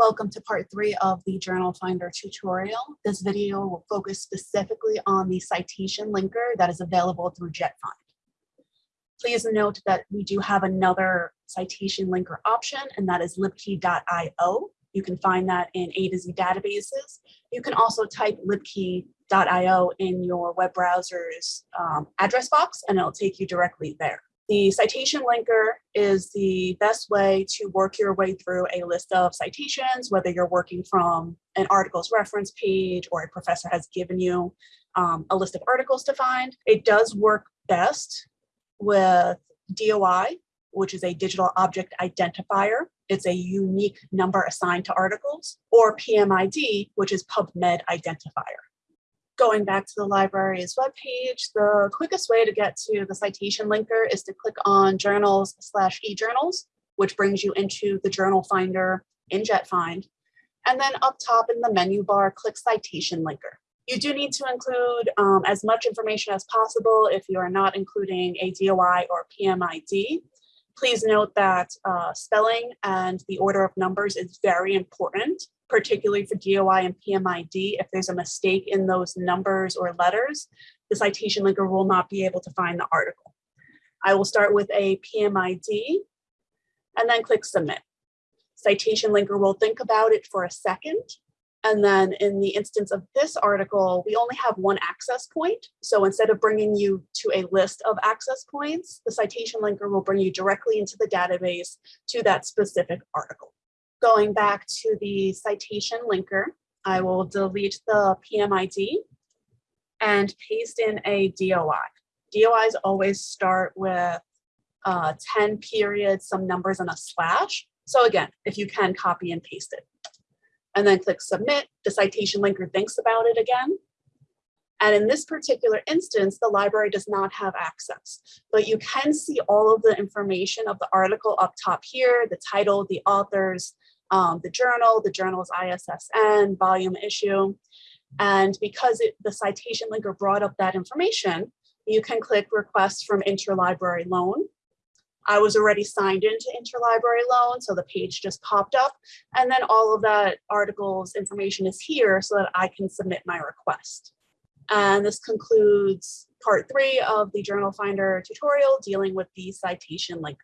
Welcome to part three of the Journal Finder tutorial. This video will focus specifically on the citation linker that is available through JetFind. Please note that we do have another citation linker option, and that is libkey.io. You can find that in A to Z databases. You can also type libkey.io in your web browser's um, address box, and it'll take you directly there. The citation linker is the best way to work your way through a list of citations, whether you're working from an article's reference page or a professor has given you um, a list of articles to find. It does work best with DOI, which is a digital object identifier. It's a unique number assigned to articles, or PMID, which is PubMed identifier going back to the library's webpage, the quickest way to get to the citation linker is to click on journals slash e-journals, which brings you into the journal finder in JetFind. And then up top in the menu bar, click citation linker. You do need to include um, as much information as possible if you are not including a DOI or PMID. Please note that uh, spelling and the order of numbers is very important particularly for DOI and PMID, if there's a mistake in those numbers or letters, the citation linker will not be able to find the article. I will start with a PMID and then click submit. Citation linker will think about it for a second. And then in the instance of this article, we only have one access point. So instead of bringing you to a list of access points, the citation linker will bring you directly into the database to that specific article. Going back to the citation linker, I will delete the PMID and paste in a DOI. DOIs always start with uh, 10 periods, some numbers and a slash. So again, if you can copy and paste it. And then click submit, the citation linker thinks about it again. And in this particular instance, the library does not have access, but you can see all of the information of the article up top here, the title, the authors, um, the journal, the journal's ISSN, volume issue. And because it, the citation linker brought up that information, you can click request from interlibrary loan. I was already signed into interlibrary loan, so the page just popped up. And then all of that article's information is here so that I can submit my request. And this concludes part three of the Journal Finder tutorial dealing with the citation linker.